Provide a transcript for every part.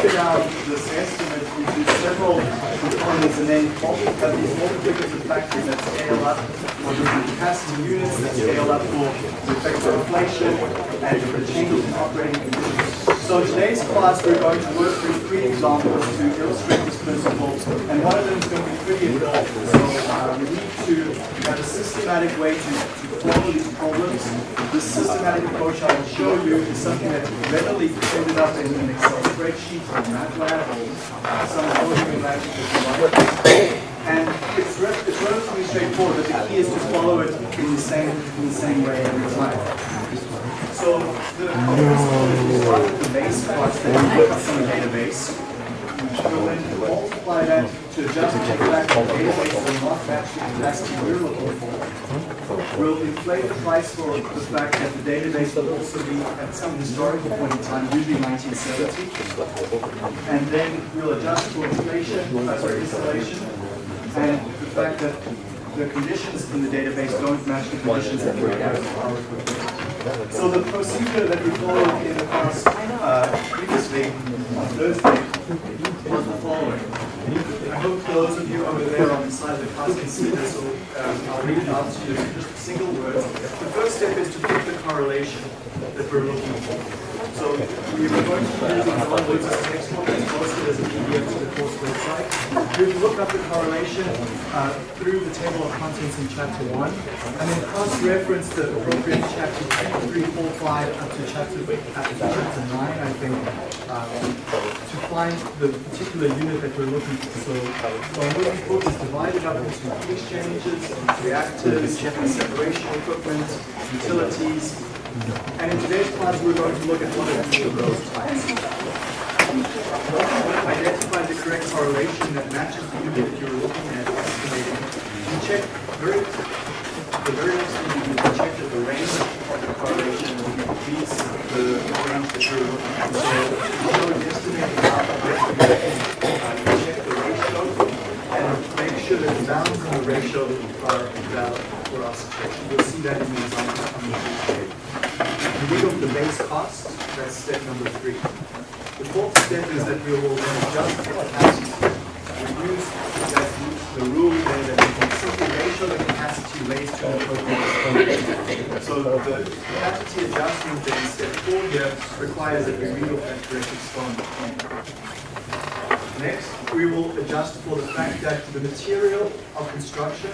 break down um, this estimate we into several components and then multiply these multiplicas of factors that scale up for the capacity units that scale up for the effect of inflation and for the changes in operating conditions. So in today's class, we're going to work through three examples to illustrate this principle, and one of them is going to be pretty involved. So uh, we need to have a systematic way to, to follow these problems. This systematic approach I will show you is something that readily ended up in an Excel spreadsheet or MATLAB or some coding language if you like. And it's relatively straightforward, but the key is to follow it in the same, in the same way every time. So the with the base cost that up from the database. We'll then multiply that to adjust the fact that the database will we're looking for. We'll inflate the price for the fact that the database will also be at some historical point in time, usually 1970. And then we'll adjust for inflation, uh, sorry, installation, and the fact that the conditions in the database don't match the conditions that we have in our equipment. So the procedure that we followed in the class uh, previously on Thursday was the following. I hope those of you over there on the side of the class can see this, so um, I'll read it out to you in just single words. The first step is to pick the correlation that we're looking for. So we were going to use examples as textbook as posted as a PDF to the course website. We've looked up the correlation uh, through the table of contents in chapter 1, and then cross-reference the appropriate chapter 2, 3, 4, 5, up to chapter, up chapter 9, I think, um, to find the particular unit that we're looking for. So I'm looking for is divided up into heat exchangers, reactors, separation equipment, utilities, and in today's class, we're going to look at one of those types. Identify the correct correlation that matches the unit you're looking at estimating. You check very, the very next thing you do is check that the range of the correlation beats the range that you're looking at. So if you're estimating out of uh, you check the ratio and make sure that the bounds in the ratio are valid for our situation. You'll see that in the example coming up rig of the base cost, that's step number three. The fourth step is that we will then adjust the capacity. We use that, the rule that we can simply ratio the capacity raised to the total. So the capacity adjustment that in step four here requires that we off that correct exponent. Next, we will adjust for the fact that the material of construction,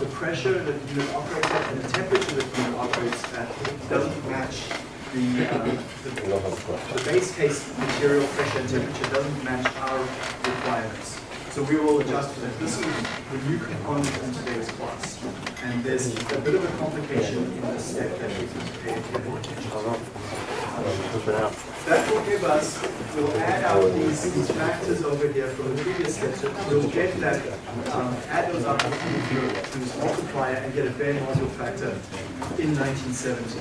the pressure that the unit operates at, and the temperature that the unit operates at doesn't match the, uh, the, the base case material pressure and temperature doesn't match our requirements. So we will adjust for that. This is the new component in today's class. And there's a bit of a complication in this step that we need That will give us, we'll add out these, these factors over here from the previous. So we'll get that, um, add those up to this multiplier and get a bare module factor in 1970.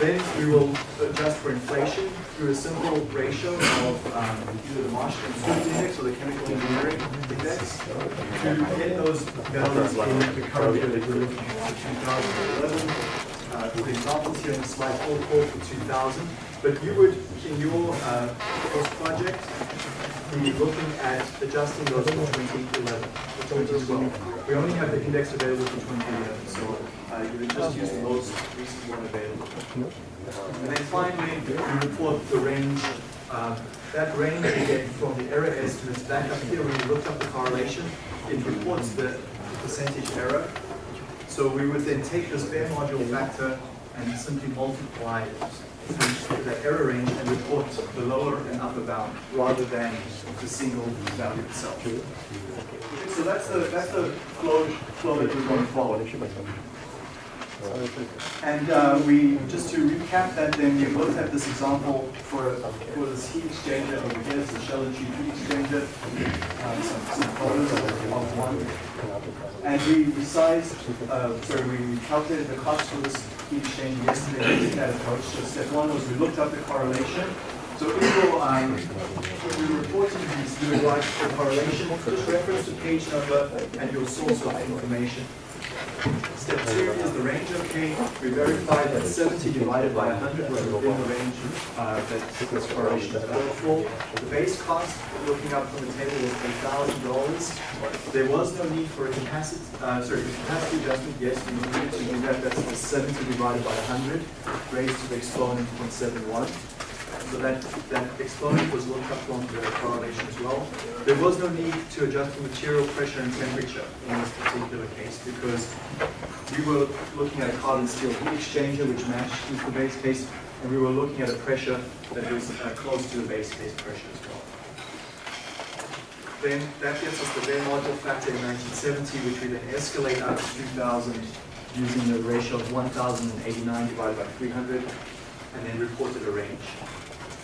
Then we will adjust for inflation through a simple ratio of um, either the Marshall Swift Index or the Chemical Engineering Index to get those values in the current year that we're looking at for 2011. Uh, the examples here in the slide all call for 2000, but you would, in your uh, project, be looking at adjusting those for 2011 or 2012. We only have the index available for 2011, so uh, you would just use the most recent one available. And then finally, we report the range. Uh, that range we get from the error estimates back up here, when you looked up the correlation, it reports the percentage error. So we would then take this bare module factor and simply multiply it that error range and report the lower and upper bound rather than the single value itself. So that's the that's the flow flow that we're going to follow. And uh, we, just to recap that, then we looked at this example for, for this heat exchanger over here, it's a shell and heat exchanger, um, some, some photos of, one. And we resized, uh, sorry, we calculated the cost for this heat exchanger yesterday using that approach. So step one was we looked up the correlation. So if you're, um, when we reporting these, would write the correlation, just reference to page number and your source of information. Step two is the range okay. We verified that 70 divided by 100 was within the range uh, that this correlation is for. The base cost, looking up from the table, was $8,000. There was no need for a capacity, uh, sorry, capacity adjustment. Yes, we needed to do that. That's the 70 divided by 100 raised to the exponent 0.71. So that, that exponent was looked up from the correlation as well. There was no need to adjust the material pressure and temperature in this particular case because we were looking at a carbon steel heat exchanger which matched the base case and we were looking at a pressure that was uh, close to the base case pressure as well. Then that gets us the bare module factor in 1970 which we then escalate up to 2000 using the ratio of 1089 divided by 300 and then reported a range.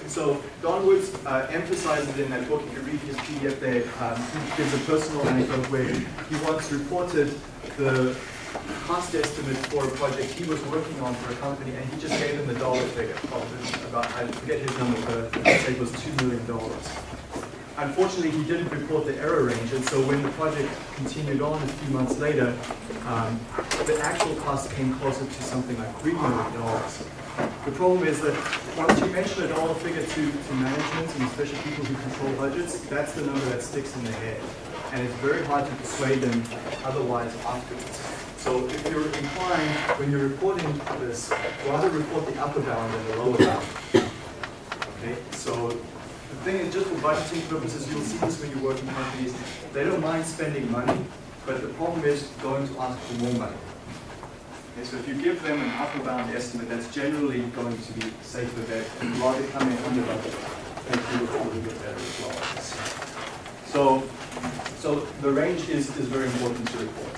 So Don Woods uh, emphasizes in that book, if you read his PDF there, um, gives a personal anecdote where he once reported the cost estimate for a project he was working on for a company, and he just gave them the dollar figure. About, I forget his number, but say it was $2 million. Unfortunately, he didn't report the error range, and so when the project continued on a few months later, um, the actual cost came closer to something like $3 million. The problem is that once you mention a dollar figure to, to management and especially people who control budgets, that's the number that sticks in their head. And it's very hard to persuade them otherwise afterwards. So if you're inclined, when you're reporting this, rather report the upper bound than the lower bound. Okay, so thing is, just for budgeting purposes, you'll see this when you work in companies, they don't mind spending money, but the problem is going to ask for more money. Okay, so if you give them an upper bound estimate, that's generally going to be safer and rather come in under budget and you will probably get better as well. So, so the range is, is very important to report,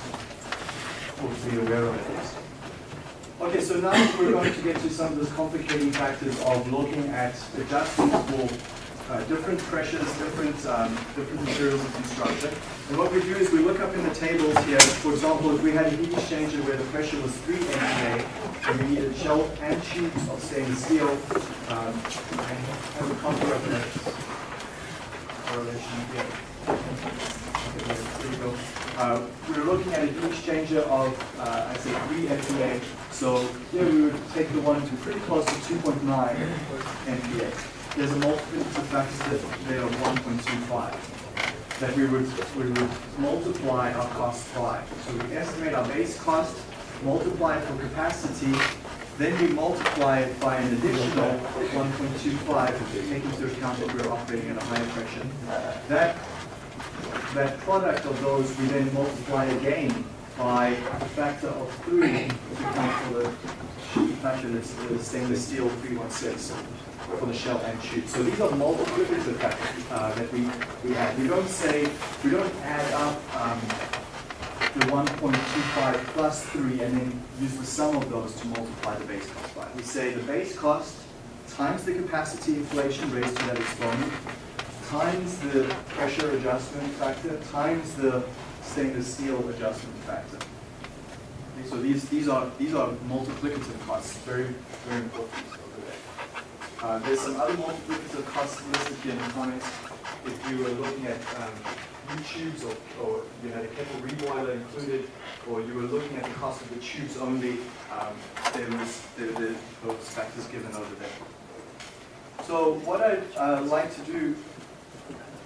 or to be aware of at. Okay, so now we're going to get to some of those complicating factors of looking at adjustments for uh, different pressures, different, um, different materials of construction. And what we do is we look up in the tables here, for example, if we had a heat exchanger where the pressure was 3 MPa, and we needed shell and tubes of stainless steel, um, I have a copy of that correlation here. Uh, we are looking at a heat exchanger of, uh, I say 3 MPa, so here we would take the one to pretty close to 2.9 MPa there's a multiplicative factor there of 1.25 that we would, we would multiply our cost by. So we estimate our base cost, multiply it for capacity, then we multiply it by an additional 1.25, taking into account that we're operating at a higher pressure. That, that product of those we then multiply again by a factor of 3 to account for the factor that's the stainless steel 316 for the shell and tube. So these are multiplicative factors uh, that we, we add. We don't say, we don't add up um, the 1.25 plus 3 and then use the sum of those to multiply the base cost by. We say the base cost times the capacity inflation raised to that exponent times the pressure adjustment factor times the stainless steel adjustment factor. Okay, so these, these are these are multiplicative costs, very, very important. Uh, there's some other multiplicative costs listed here in the comments. If you were looking at um, tubes or, or you had a kettle reboiler included, or you were looking at the cost of the tubes only, um, there was there, those factors given over there. So what I'd uh, like to do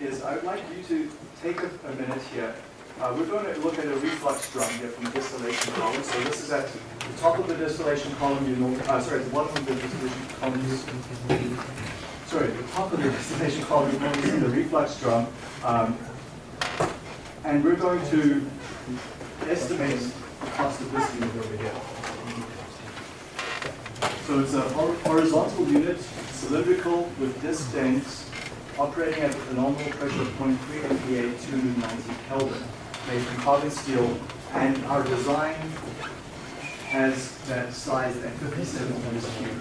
is I would like you to take a, a minute here uh, we're going to look at a reflux drum here from the distillation column. So this is at the top of the distillation column, you know, uh, sorry, the bottom of the distillation column. Sorry, the top of the distillation column, going to see the reflux drum. Um, and we're going to estimate the cost of this unit over here. So it's a horizontal unit, cylindrical with disc tanks, operating at a nominal pressure of 0.3 MPa, 290 Kelvin made from carbon steel, and our design has that size at 57 meters cubed.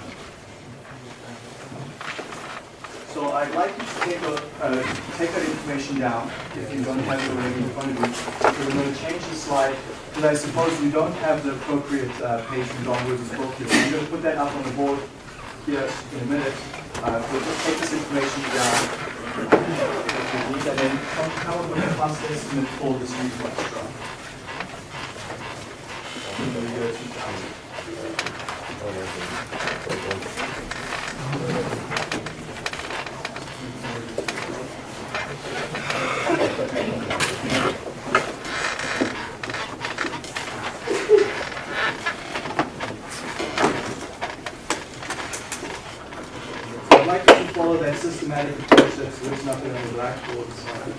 So I'd like you to take, a, uh, take that information down, if you don't have it already in front of you. We're going to change the slide, because I suppose you don't have the appropriate uh, page from Don Woods' book here. So I'm going to put that up on the board here in a minute. Uh, we'll just take this information down and then come, come up with a cost estimate for this reflux drum. in the year 2000. I'd like to follow that systematic written up here on the blackboard. So,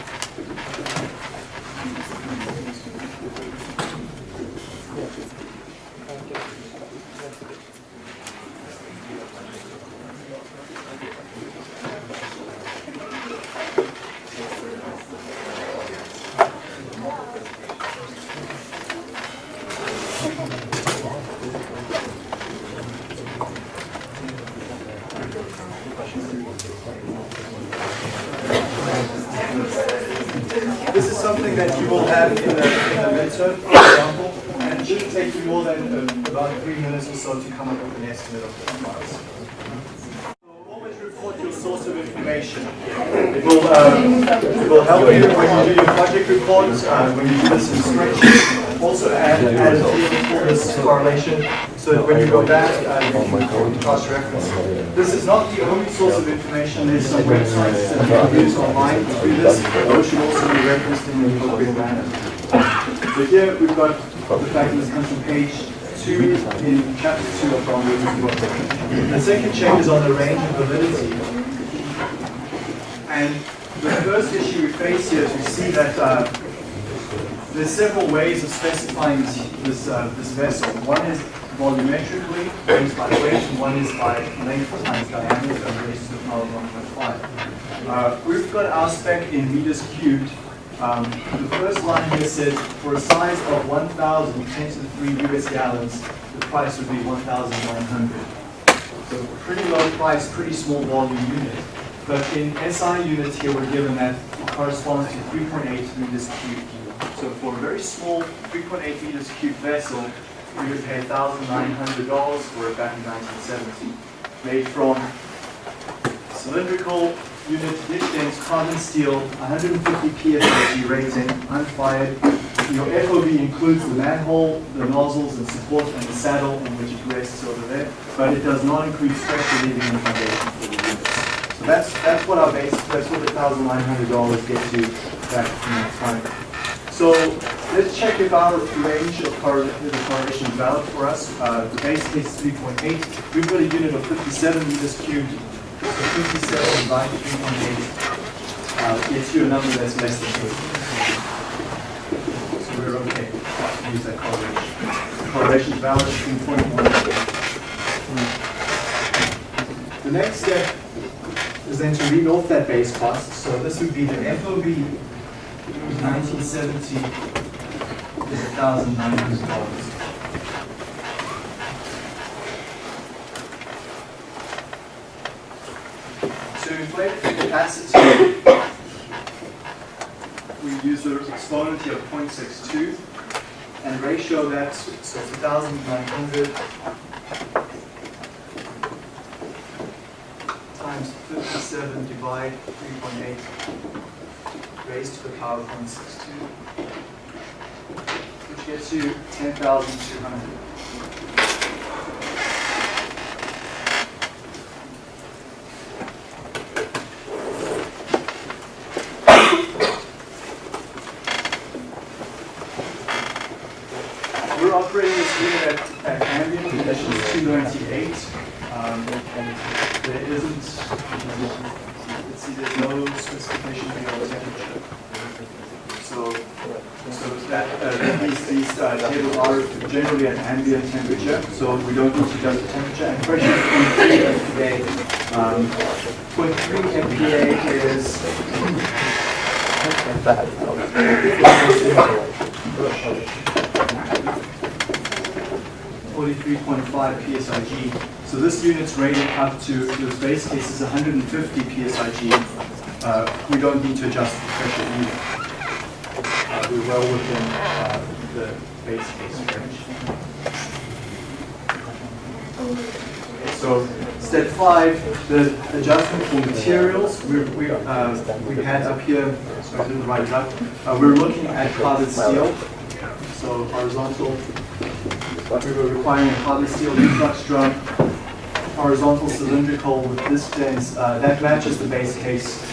This is something that you will have in the, in the midterm, for example, and it shouldn't take you more than uh, about three minutes or so to come up with an estimate of the price. So always report your source of information. It will, um, it will help you when you do your project reports, uh, when you do this in. Also add, add a field for this correlation, so that when you go back, uh, you can cross-reference. This is not the only source of information, there's some websites that you can use online to do this. Those should also be referenced in the appropriate manner. So here we've got the fact that this comes from page two in chapter two of John Lewis' book. The second check is on the range of validity. And the first issue we face here is we see that uh, there's several ways of specifying this, this, uh, this vessel. One is volumetrically, one is by weight, and one is by length times diameter raised to the power of 1.5. Uh, we've got our spec in meters cubed. Um, the first line here says, for a size of 1,000 10 to the 3 US gallons, the price would be 1,900. So pretty low price, pretty small volume unit. But in SI units here, we're given that it corresponds to 3.8 meters cubed. So for a very small 3.8 meters cubed vessel, we would pay $1,900 for it back in 1970. Made from cylindrical unit dished ends carbon steel, 150 psi rating, unfired. Your FOB includes the manhole, the nozzles and support and the saddle on which it rests over there, but it does not include structure leaving the foundation. So that's that's what our base, that's what the $1,900 gets you back in that time. So let's check if our range of correlation, the correlation is valid for us. Uh, the base case is 3.8. We've got a unit of 57 meters cubed. So 57 divided by 3.8 uh, gets you a number that's less than 2. So we're okay. Use that correlation. Correlation is valid between 0.1 and 2. The next step then to read off that base cost. So this would be the FOB 1970 is $1,900. To inflate the capacity, we use the exponent here of 0.62 and ratio that, so it's 1,900 times 57 divide 3.8 raised to the power of 0.62, which gets you 10,200. We're operating this unit at, at ambient conditions 298. Um, there isn't, let's see, there's no specification here on temperature. So, so that, uh, these, these uh, tables are generally at ambient temperature, so we don't need to adjust the temperature. And pressure is 0.3 MPa. Um, 0.3 MPa is 43.5 psig. So this unit's rated up to, the base case is 150 psig. Uh, we don't need to adjust the pressure either. We're well within uh, the base case range. So step five, the adjustment for materials, we, we, uh, we had up here, sorry, I didn't write it up. Uh, we're looking at carbon steel, so horizontal We were requiring a carbon steel reflux drum, horizontal cylindrical with dished ends, uh, that matches the base case.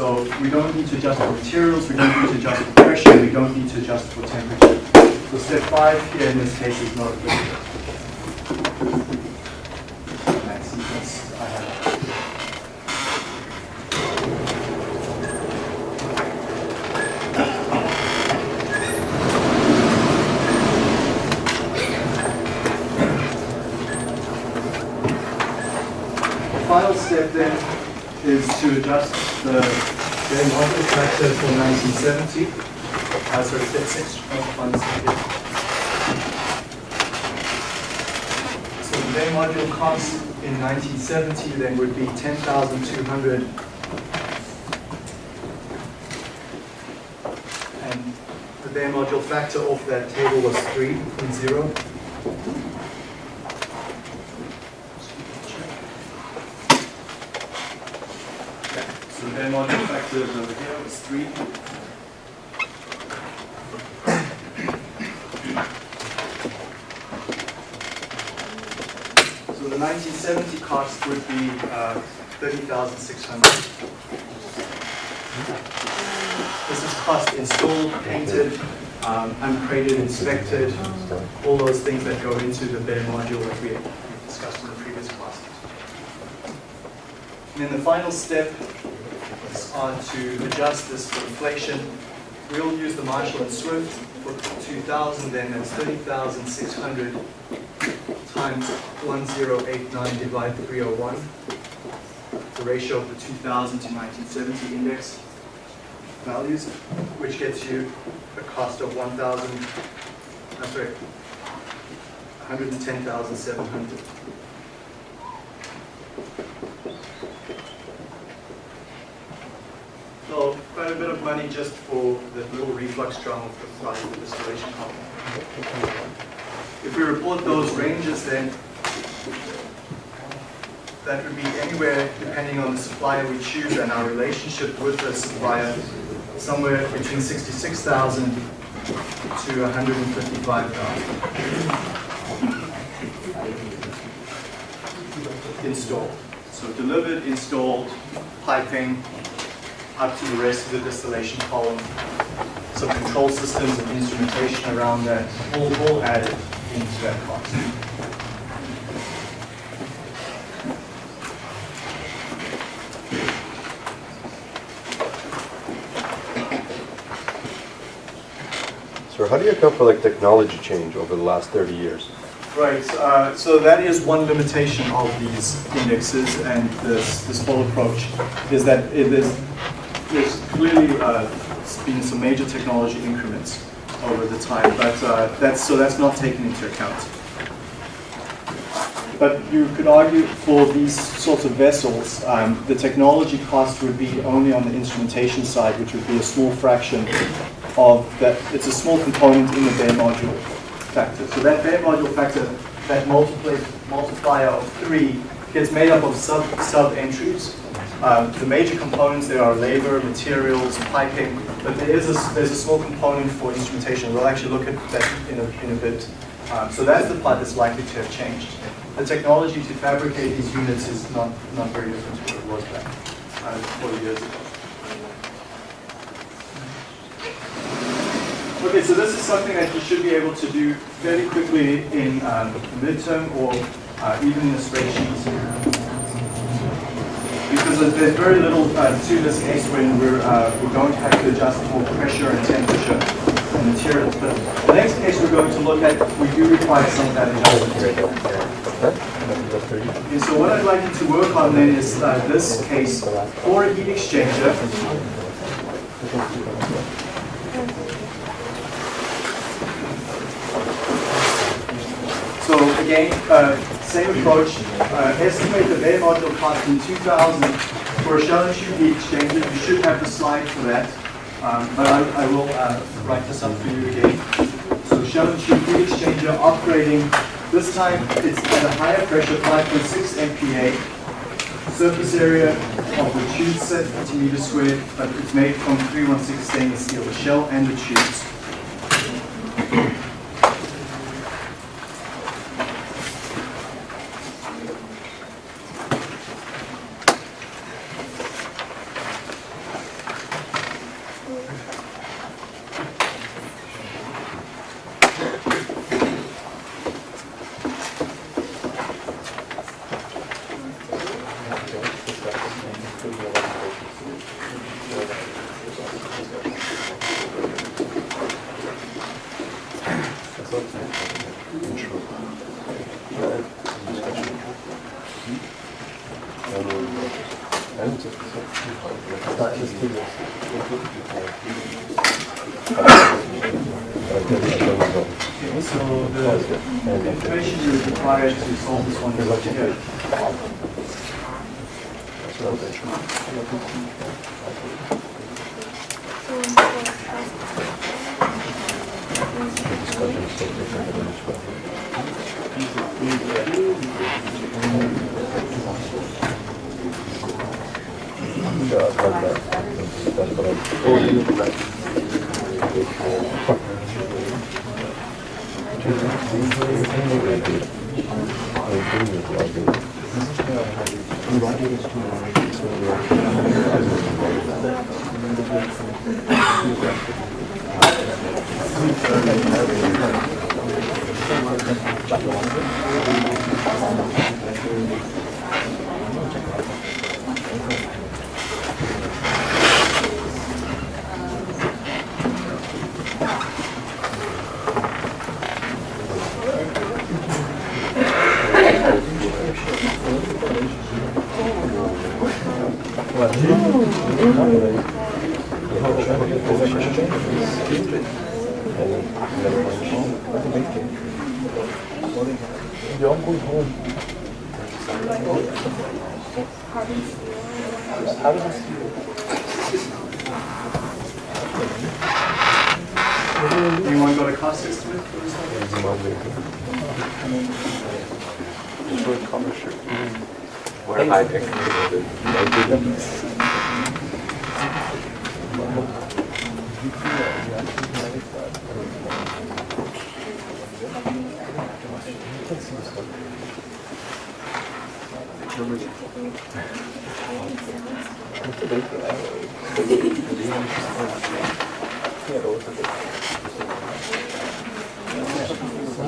So we don't need to adjust for materials, we don't need to adjust for pressure, we don't need to adjust for temperature. So step five here in this case is not applicable. Final step then is to adjust the bare module factor for 1970. Uh, sorry, step six. oh, one second. So the bare module cost in 1970 then would be 10,200. And the bare module factor off that table was 3.0. So the over here is three. So the 1970 cost would be uh, 30,600. This is cost installed, painted, um, uncrated, inspected, all those things that go into the bare module that we discussed in the previous class. And then the final step is on to adjust this for inflation. We'll use the Marshall and Swift for 2000, then that's 30,600 times 1089 divided 301. The ratio of the 2000 to 1970 index values, which gets you a cost of 1,000, I'm sorry, 110,700. So quite a bit of money just for the little reflux drum of the the distillation column. If we report those ranges then, that would be anywhere, depending on the supplier we choose and our relationship with the supplier, somewhere between 66,000 to 155,000. Installed. So delivered, installed, piping, up to the rest of the distillation column. Some control systems and instrumentation around that, all, all added into that cost. So how do you account for like technology change over the last 30 years? Right, uh, so that is one limitation of these indexes and this, this whole approach, is that it is, there's clearly uh, been some major technology increments over the time, but uh, that's, so that's not taken into account. But you could argue for these sorts of vessels, um, the technology cost would be only on the instrumentation side, which would be a small fraction of that. It's a small component in the bare module factor. So that bare module factor, that multiplier of three, gets made up of sub sub entries. Um, the major components there are labor, materials, piping, but there is a, there's a small component for instrumentation. We'll actually look at that in a, in a bit. Um, so that's the part that's likely to have changed. The technology to fabricate these units is not, not very different to what it was back uh, 40 years ago. Okay, so this is something that you should be able to do fairly quickly in um, midterm or uh, even in a spreadsheet. Because there's- very little uh, to this case when we're, uh, we're going to have to adjust for pressure and temperature and materials. But the next case we're going to look at, we do require some of that adjustment. Okay, so what I'd like you to work on then is uh, this case for a heat exchanger. So again, uh, same approach, uh, estimate the bare module cost in 2000 for a shell and tube heat exchanger. You should have the slide for that, um, but I, I will uh, write this up for you again. So shell and tube heat exchanger operating, this time it's at a higher pressure, 5.6 MPa. Surface area of the tube set centimeters squared, but it's made from 316 stainless steel, the shell and the tubes. 아이들 아이들 아이들 Well,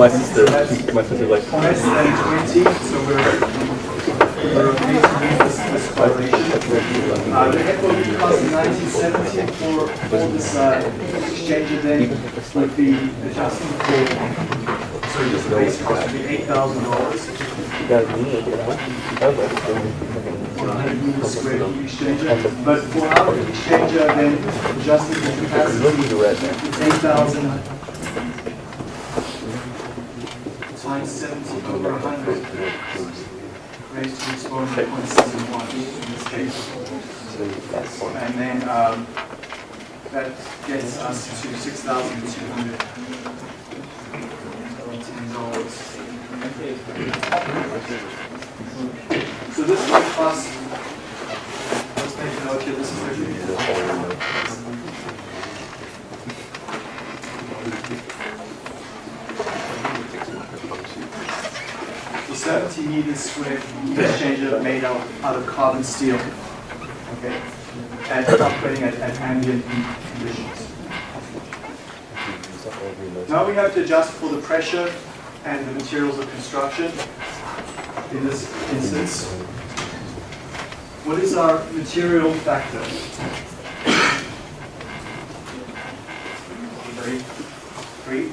My sister, my sister likes. Uh, the FOB cost nineteen seventy for, for this, uh, exchanger then would be adjusting for, so just the base cost would be eight thousand dollars You guys need it, yeah? I was like, for a hundred square exchanger. But for our exchanger, then adjusting the capacity, the it's eight thousand times seventy over hundred raised to point seven one in this case. And then, um, that gets us to six thousand two hundred ten dollars. So this will cost, let's make a note here, this is the 70 meters square heat exchanger made out, out of carbon steel. Okay, at operating at, at ambient heat conditions. Now we have to adjust for the pressure and the materials of construction in this instance. What is our material factor? Three. Three.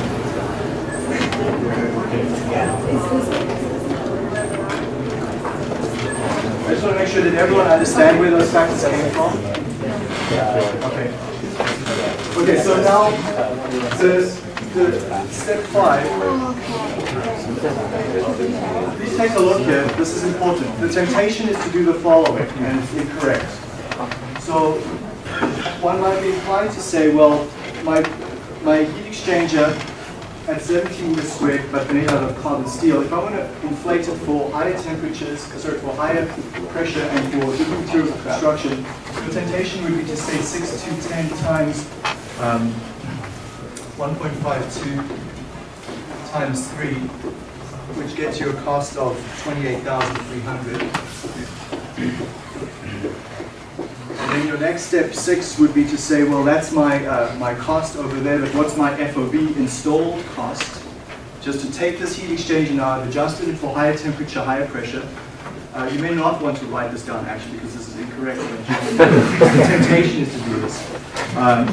I just want to make sure that everyone understands where those factors came from. Uh, okay. Okay, so now the, the step five. Please take a look here. This is important. The temptation is to do the following, and it's incorrect. So one might be inclined to say, well, my my heat exchanger at 70 meters squared, but made out of carbon steel, if I want to inflate it for higher temperatures, sorry, for higher pressure and for different materials of construction, the temptation would be to say 6 to 10 times um, 1.52 times 3, which gets you a cost of 28,300. Then your next step six would be to say, well, that's my, uh, my cost over there, but what's my FOB installed cost? Just to take this heat exchanger now, I've adjusted it for higher temperature, higher pressure. Uh, you may not want to write this down actually because this is incorrect. the temptation is to do this. Um,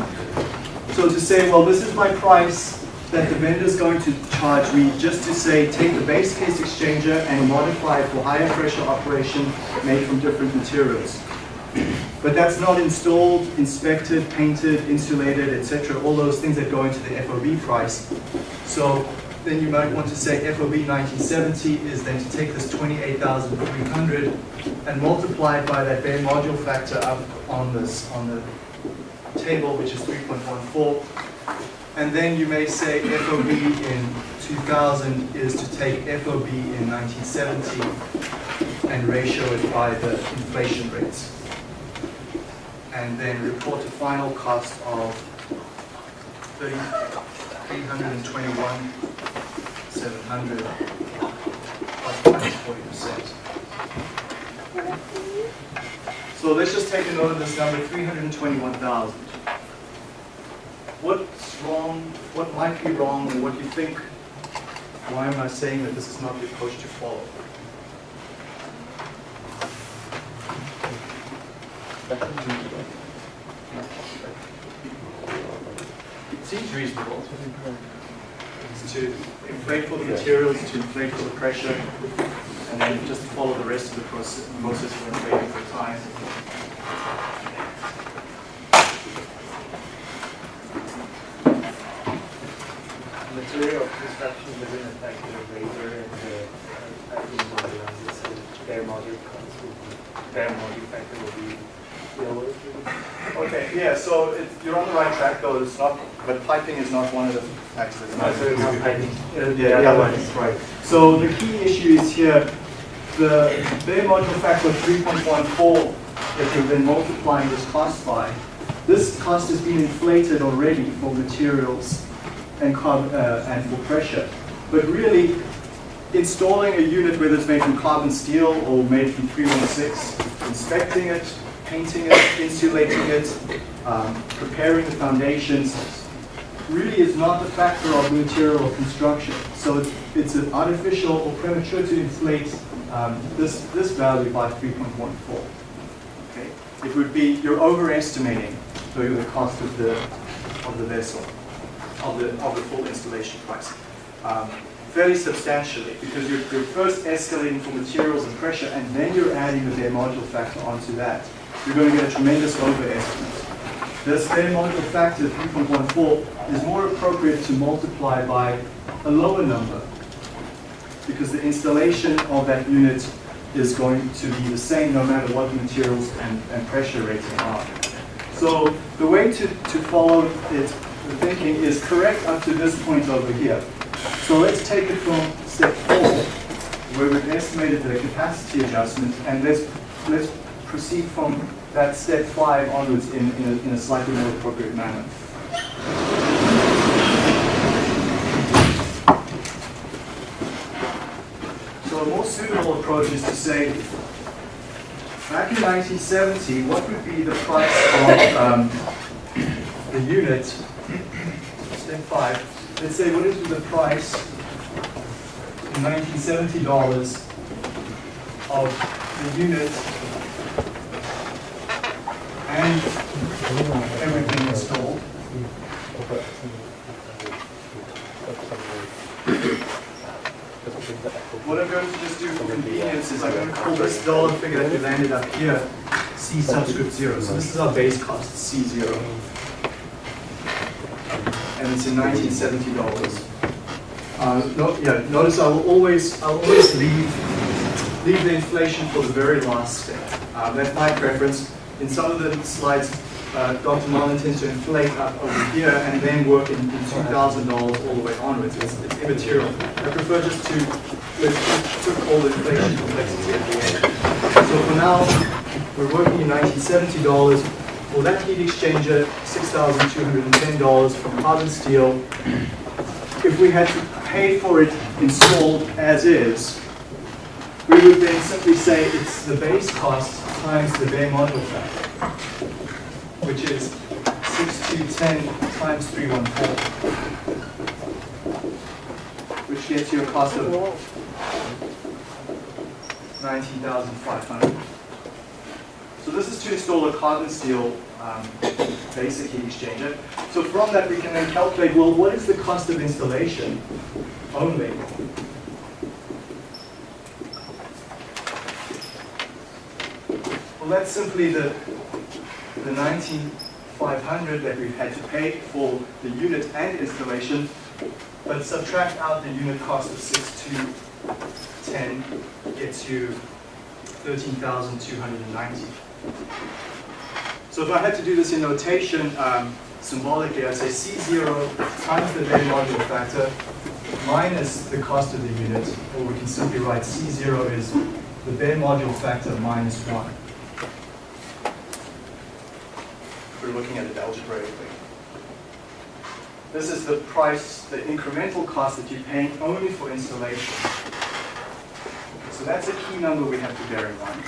so to say, well, this is my price that the vendor is going to charge me just to say, take the base case exchanger and modify it for higher pressure operation made from different materials. But that's not installed, inspected, painted, insulated, etc. All those things that go into the FOB price. So then you might want to say FOB 1970 is then to take this 28,300 and multiply it by that bare module factor up on this on the table, which is 3.14. And then you may say FOB in 2000 is to take FOB in 1970 and ratio it by the inflation rates and then report a final cost of 30, 321, 700 plus minus 40%. So let's just take a note of this number, 321,000. What's wrong, what might be wrong, and what do you think, why am I saying that this is not the approach to follow? It seems reasonable. It's to inflate for the materials, to inflate for the pressure, and then just follow the rest of the process, process of inflating for time. material construction within a factor of labor and the uh, packing on this bare module cost will be, bare module factor will be. Okay, yeah, so it, you're on the right track though, it's not, but piping is not one of the factors. that's not- So it's not packing. Uh, Yeah, the other one is right. So the key issue is here, the bare module factor of 3.14 that you've been multiplying this cost by, this cost has been inflated already for materials and carb, uh, and for pressure. But really, installing a unit, whether it's made from carbon steel or made from 316, inspecting it, painting it, insulating it, um, preparing the foundations, really is not the factor of material or construction. So it's, it's an artificial or premature to inflate um, this, this value by 3.14. Okay? It would be, you're overestimating the, the cost of the, of the vessel, of the, of the full installation price. Um, fairly substantially, because you're, you're first escalating for materials and pressure, and then you're adding the bare module factor onto that. You're going to get a tremendous overestimate. This bare module factor, 3.14, is more appropriate to multiply by a lower number because the installation of that unit is going to be the same no matter what materials and, and pressure rating are. So the way to, to follow it, the thinking is correct up to this point over here. So let's take it from step four, where we've estimated the capacity adjustment, and let's, let's proceed from that step five onwards in, in, a, in a slightly more appropriate manner. So a more suitable approach is to say, back in 1970, what would be the price of um, the unit, step five, let's say what is the price in 1970 dollars of the unit and everything. What I'm going to just do for convenience is I'm going to call this dollar figure that we landed up here C subscript zero. So this is our base cost, C zero. And it's in nineteen seventy dollars. Uh, no, yeah, notice I will always, I'll always leave, leave the inflation for the very last step. Uh, that's my preference. In some of the slides, uh, Dr. Marlin tends to inflate up over here and then work in, in $2,000 all the way onwards. It's, it's immaterial. I prefer just to, put all the inflation complexity at the end. So for now, we're working in $1970. For that heat exchanger, $6,210 from carbon steel. If we had to pay for it installed as is, we would then simply say it's the base cost times the bare module factor, which is 6210 times 314, which gets you a cost of 19,500. So this is to install a carbon steel um, basic heat exchanger. So from that we can then calculate, well, what is the cost of installation only? That's simply the, the 19,500 that we've had to pay for the unit and installation, but subtract out the unit cost of 6210 gets you 13,290. So if I had to do this in notation, um, symbolically, I'd say C0 times the bare module factor minus the cost of the unit, or we can simply write C0 is the bare module factor minus 1. We're looking at it algebraically. This is the price, the incremental cost that you're paying only for installation. So that's a key number we have to bear in mind.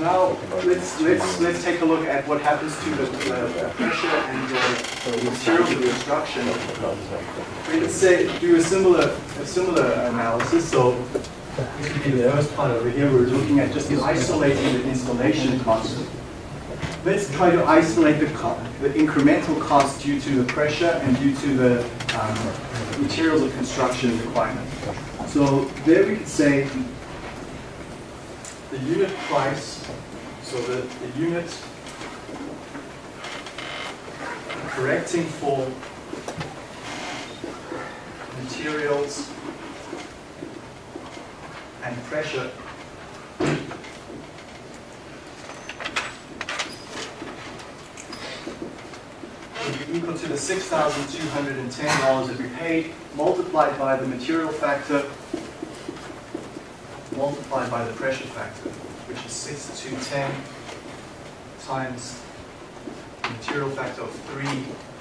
Now, let's, let's, let's take a look at what happens to the, the pressure and the material of the construction. We can say, do a similar, a similar analysis. So be the first part over here. We're looking at just isolating the installation cost. Let's try to isolate the, the incremental cost due to the pressure and due to the um, materials of construction requirement. So there we could say the unit price, so the, the unit correcting for materials and pressure equal to the $6,210 that we paid multiplied by the material factor multiplied by the pressure factor, which is 6 to 10 times the material factor of 3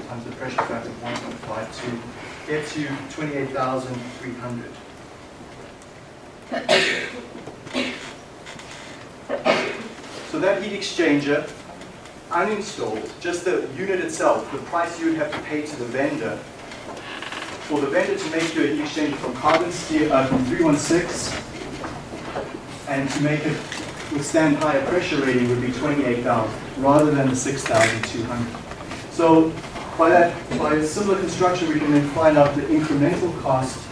times the pressure factor of 1.52 gets you 28,300. So that heat exchanger, uninstalled, just the unit itself, the price you would have to pay to the vendor, for the vendor to make you a heat exchanger from carbon steel, uh, from 316 and to make it withstand higher pressure rating would be 28,000 rather than the 6,200. So by that, by a similar construction, we can then find out the incremental cost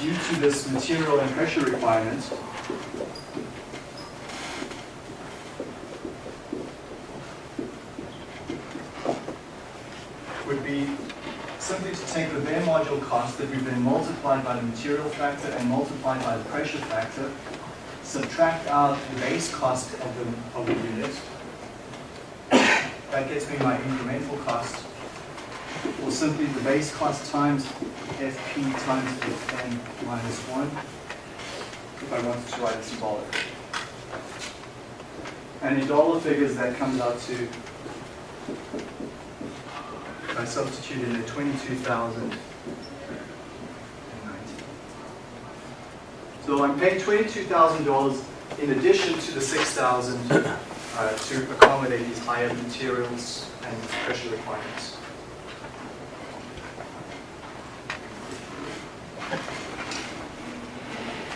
due to this material and pressure requirement would be simply to take the cost that we've been multiplied by the material factor and multiplied by the pressure factor, subtract out the base cost of the, of the unit. That gets me my incremental cost, or simply the base cost times FP times FM minus 1, if I wanted to write it symbolically. And in dollar figures, that comes out to I substituted in 22,090. So I'm paying $22,000 in addition to the 6,000 uh, to accommodate these higher materials and pressure requirements.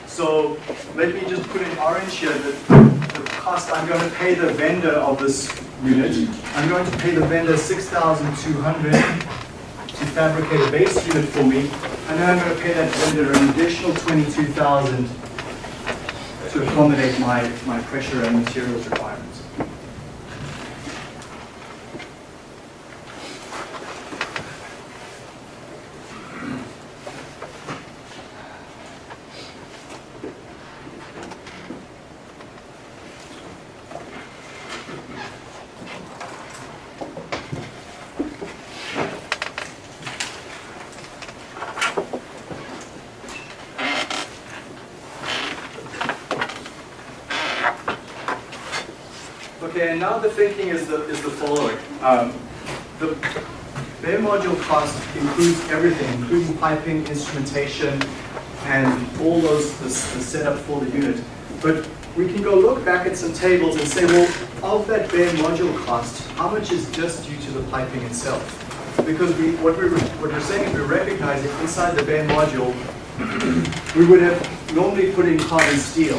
So let me just put in orange here that the cost I'm going to pay the vendor of this unit. I'm going to pay the vendor 6,200 to fabricate a base unit for me, and then I'm going to pay that vendor an additional 22,000 to accommodate my, my pressure and materials requirements. Okay, and now the thinking is the, is the following. Um, the bare module cost includes everything, including piping, instrumentation, and all those, the, the setup for the unit. But we can go look back at some tables and say, well, of that bare module cost, how much is just due to the piping itself? Because we, what, we, what we're saying is we're recognizing inside the bare module, we would have normally put in carbon steel.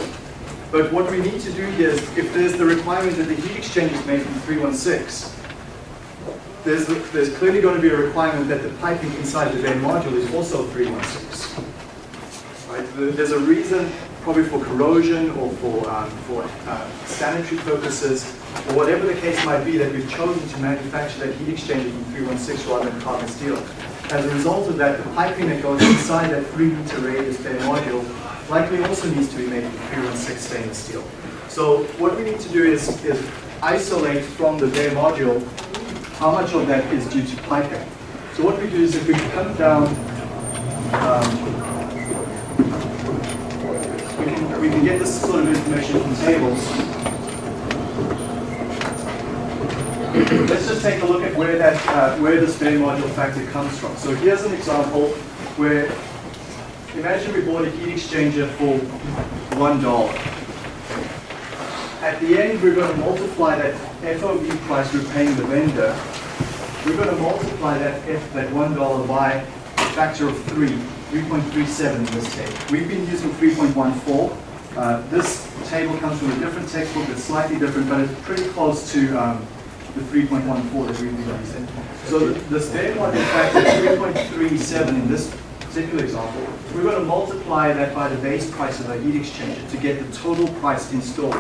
But what we need to do here is, if there's the requirement that the heat exchange is made from 316, there's, there's clearly going to be a requirement that the piping inside the bare module is also 316. Right? There's a reason, probably for corrosion or for, um, for uh, sanitary purposes, or whatever the case might be, that we've chosen to manufacture that heat exchanger from 316 rather than carbon steel. As a result of that, the piping that goes inside that 3 meter radius bare module likely also needs to be made from 316 stainless steel. So what we need to do is, is isolate from the bare module how much of that is due to piping. So what we do is if we come down, um, we, can, we can get this sort of information from tables. Let's just take a look at where that uh, where this bare module factor comes from. So here's an example where imagine we bought a heat exchanger for one dollar. At the end, we're going to multiply that FOB price we're paying the vendor. We're going to multiply that F, that one dollar by a factor of three, 3.37 in this table. We've been using 3.14. Uh, this table comes from a different textbook It's slightly different, but it's pretty close to um, the 3.14 that we've been using. So the, the standard module factor 3.37 in this particular example, we're going to multiply that by the base price of our heat exchanger to get the total price installed.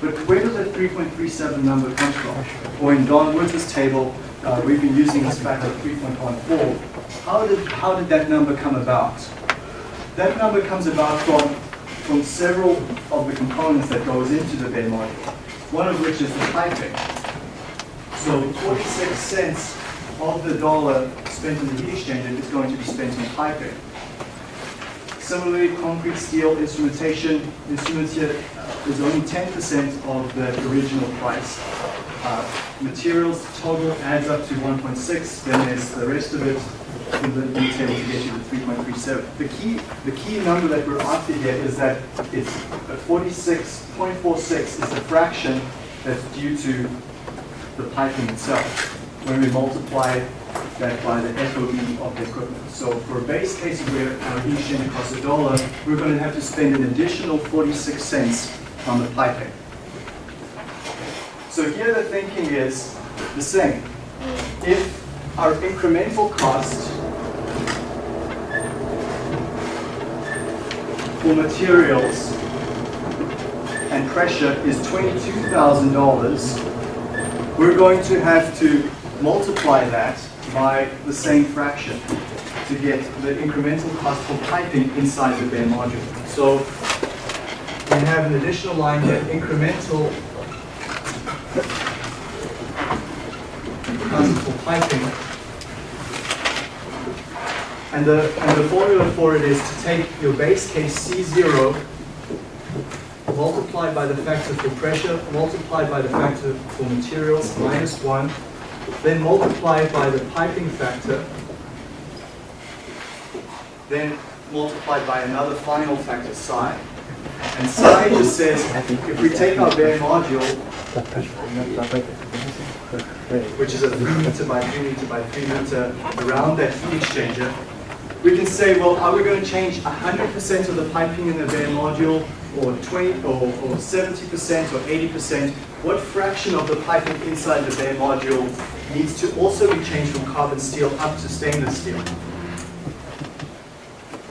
But where does that 3.37 number come from? Or in Don Woods' table, uh, we've been using this factor of 3.14. How did, how did that number come about? That number comes about from, from several of the components that goes into the bare module, one of which is the piping. So 46 cents of the dollar spent on the heat exchanger is going to be spent on piping. Similarly, concrete, steel, instrumentation, instruments here is only 10% of the original price. Uh, materials total adds up to 1.6, then there's the rest of it in the detail to get you to 3.37. The key, the key number that we're after here is that it's 46.46 is the fraction that's due to the piping itself when we multiply that by the FOB of the equipment. So for a base case where our exchanger costs a dollar, we're going to have to spend an additional 46 cents on the piping. So here the thinking is the same. If our incremental cost for materials and pressure is $22,000, we're going to have to multiply that by the same fraction to get the incremental cost for piping inside the bare module. So we have an additional line here, incremental cost for piping. And the, and the formula for it is to take your base case C0 multiplied by the factor for pressure, multiplied by the factor for materials, minus 1, then multiplied by the piping factor, then multiplied by another final factor, psi. And psi just says, if we take our bare module, which is a 3 meter by 3 meter by 3 meter around that heat exchanger, we can say, well, are we going to change 100% of the piping in the bare module, or 20, or, or 70%, or 80%? What fraction of the piping inside the bare module needs to also be changed from carbon steel up to stainless steel?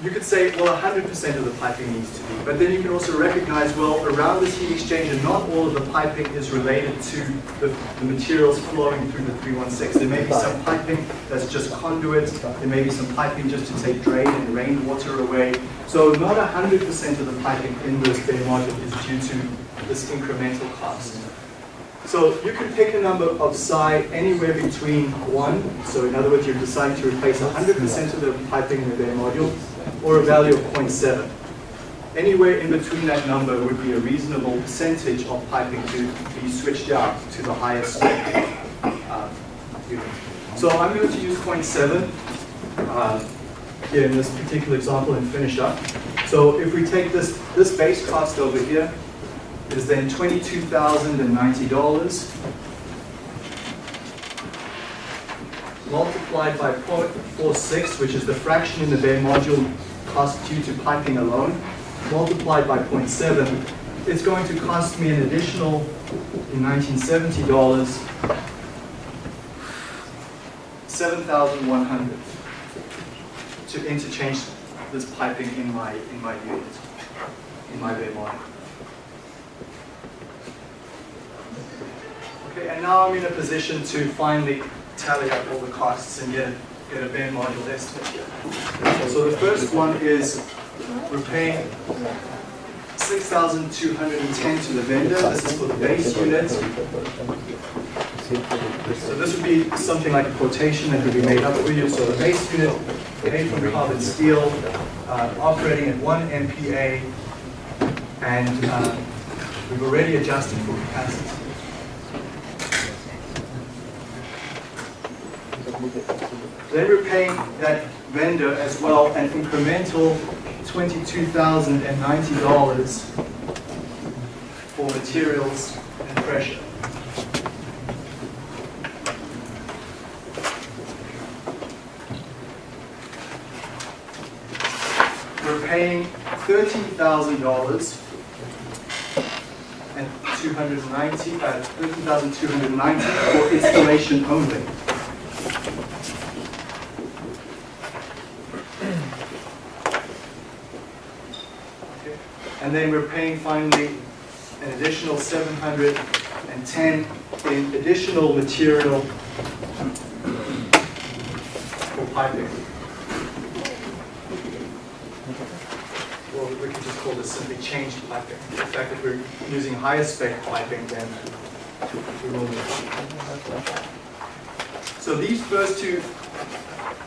You could say, well, 100% of the piping needs to be, but then you can also recognize, well, around this heat exchanger, not all of the piping is related to the, the materials flowing through the 316. There may be some piping that's just conduit, there may be some piping just to take drain and rainwater away. So not 100% of the piping in this bare module is due to this incremental cost. So you can pick a number of psi anywhere between 1, so in other words, you decide to replace 100% of the piping in the bare module, or a value of 0.7. Anywhere in between that number would be a reasonable percentage of piping to be switched out to the highest uh. So I'm going to use 0.7 uh, here in this particular example and finish up. So if we take this, this base cost over here, is then $22,090 multiplied by 0.46, which is the fraction in the bare module cost due to piping alone, multiplied by 0.7, it's going to cost me an additional, in 1970 dollars, 7,100 to interchange this piping in my in my unit, in my bare module. Okay, and now I'm in a position to finally tally up all the costs and get, get a bare module estimate here. So the first one is we're paying 6,210 to the vendor. This is for the base unit. So this would be something like a quotation that could be made up for you. So the base unit made from carbon steel, uh, operating at 1 MPa, and uh, we've already adjusted for capacity. Then we're paying that vendor as well an incremental $22,090 for materials and pressure. We're paying $13,000 and 290, uh, 13,290 for installation only. And then we're paying finally an additional 710 in additional material for piping. Well, we could just call this simply changed piping. The fact that we're using higher spec piping than we. So these first two,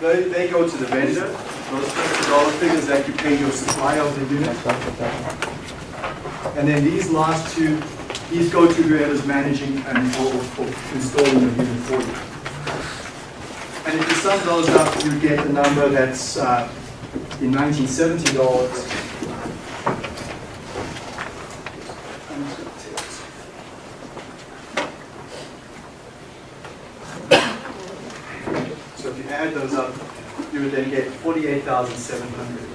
they, they go to the vendor. Those first two dollar figures that you pay your supplier of the unit. And then these last two, these go to whoever's managing and installing the unit for you. And if you sum those up, you get a number that's uh, in 1970 dollars. So if you add those up, you would then get 48,700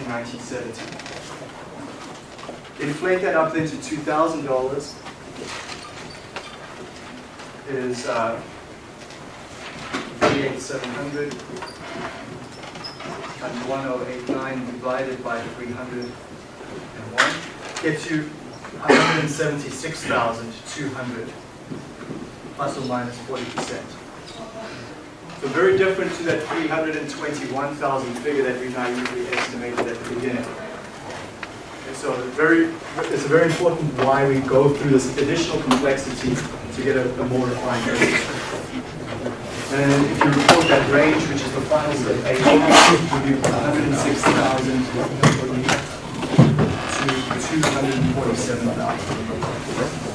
in 1970. Inflate that up then to $2,000 is uh, 48,700 times 1089 divided by 301 gets you 176,200 plus or minus 40%. So very different to that 321,000 figure that we usually estimated at the beginning. And so very, it's very important why we go through this additional complexity to get a, a more refined range. And if you report that range, which is the final step A, it would be 106,000 to 247,000.